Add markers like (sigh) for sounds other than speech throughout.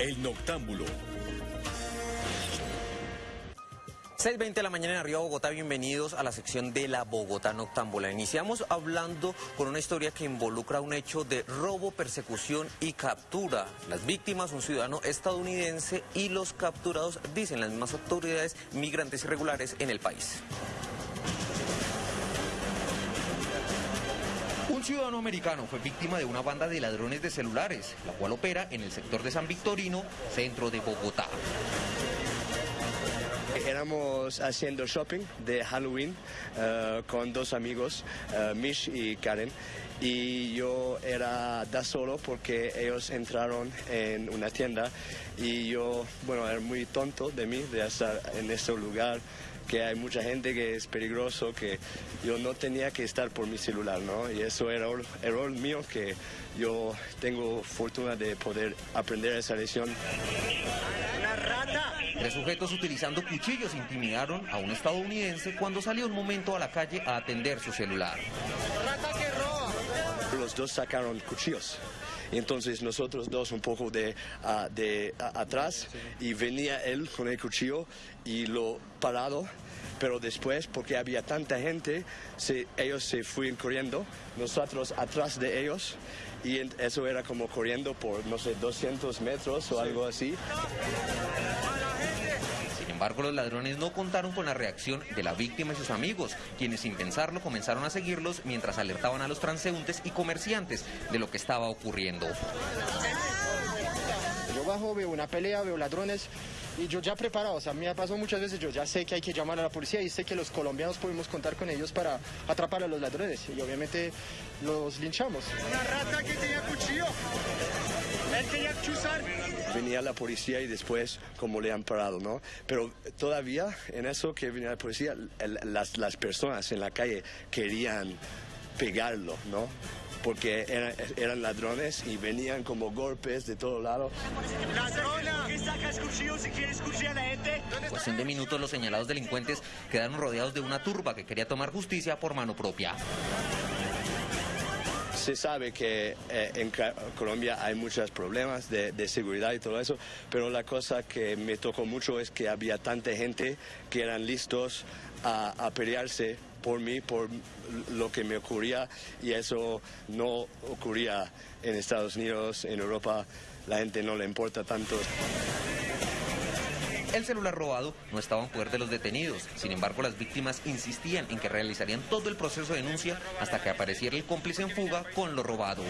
El Noctámbulo. 6.20 de la mañana en Arriba Bogotá, bienvenidos a la sección de la Bogotá Noctámbula. Iniciamos hablando con una historia que involucra un hecho de robo, persecución y captura. Las víctimas, un ciudadano estadounidense y los capturados, dicen las mismas autoridades, migrantes irregulares en el país. Ciudadano americano fue víctima de una banda de ladrones de celulares, la cual opera en el sector de San Victorino, centro de Bogotá. Éramos haciendo shopping de Halloween eh, con dos amigos, eh, Mish y Karen, y yo era da solo porque ellos entraron en una tienda y yo, bueno, era muy tonto de mí de estar en ese lugar que hay mucha gente que es peligroso, que yo no tenía que estar por mi celular, ¿no? Y eso era error, error mío que yo tengo fortuna de poder aprender esa lección. Tres sujetos utilizando cuchillos intimidaron a un estadounidense cuando salió un momento a la calle a atender su celular. Los dos sacaron cuchillos. Y entonces nosotros dos un poco de, ah, de atrás y venía él con el cuchillo y lo parado pero después, porque había tanta gente, ellos se fueron corriendo, nosotros atrás de ellos, y eso era como corriendo por, no sé, 200 metros o algo así. Embargo, los ladrones no contaron con la reacción de la víctima y sus amigos, quienes sin pensarlo comenzaron a seguirlos mientras alertaban a los transeúntes y comerciantes de lo que estaba ocurriendo. Yo bajo, veo una pelea, veo ladrones y yo ya preparado, o sea, me ha pasado muchas veces, yo ya sé que hay que llamar a la policía y sé que los colombianos podemos contar con ellos para atrapar a los ladrones y obviamente los linchamos. Una rata que tenía cuchillo. Venía la policía y después como le han parado, ¿no? Pero todavía en eso que venía la policía, las, las personas en la calle querían pegarlo, ¿no? porque eran, ladrones y venían como golpes de todo lado. ¡Ladrona! ¿Qué sacas si quieres a la gente? Cuestión de minutos los señalados delincuentes quedaron rodeados de una turba que quería tomar justicia por mano propia. Se sabe que eh, en Colombia hay muchos problemas de, seguridad y todo eso, pero la cosa que me tocó mucho es que había tanta gente que eran listos a pelearse por mí, por lo que me ocurría y eso no ocurría en Estados Unidos, en Europa, la gente no le importa tanto. El celular robado no estaba en poder de los detenidos. Sin embargo, las víctimas insistían en que realizarían todo el proceso de denuncia hasta que apareciera el cómplice en fuga con lo robado.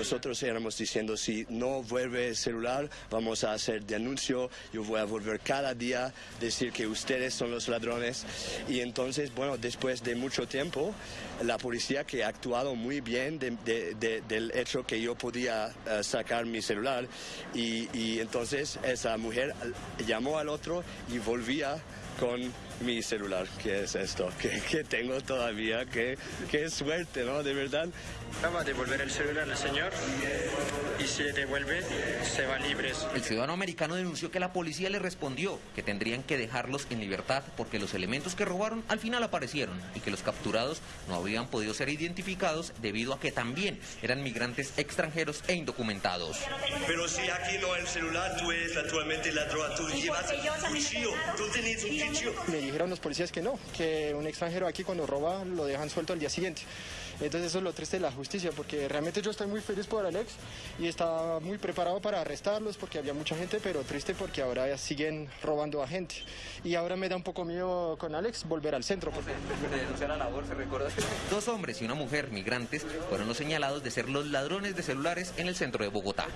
Nosotros éramos diciendo, si no vuelve el celular, vamos a hacer denuncio, yo voy a volver cada día, decir que ustedes son los ladrones. Y entonces, bueno, después de mucho tiempo, la policía que ha actuado muy bien del hecho que yo podía eh, sacar mi celular, y entonces esa mujer llamó al otro y volvía con mi celular, que es esto, (laughs) que, tengo todavía, que, que suerte, ¿no? De verdad. Va a devolver el celular al señor y si le devuelve, se va libres. El ciudadano americano denunció que la policía le respondió que tendrían que dejarlos en libertad porque los elementos que robaron al final aparecieron y que los capturados no habían podido ser identificados debido a que también eran migrantes extranjeros e indocumentados. Pero si aquí no hay el celular, tú eres naturalmente ladrón, tú llevas un cuchillo, tú tienes un cuchillo dijeron los policías que no, que un extranjero aquí cuando roba lo dejan suelto al día siguiente. Entonces eso es lo triste de la justicia, porque realmente yo estoy muy feliz por Alex y estaba muy preparado para arrestarlos porque había mucha gente, pero triste porque ahora siguen robando a gente. Y ahora me da un poco miedo con Alex volver al centro. Porque... Dos hombres y una mujer migrantes fueron los señalados de ser los ladrones de celulares en el centro de Bogotá.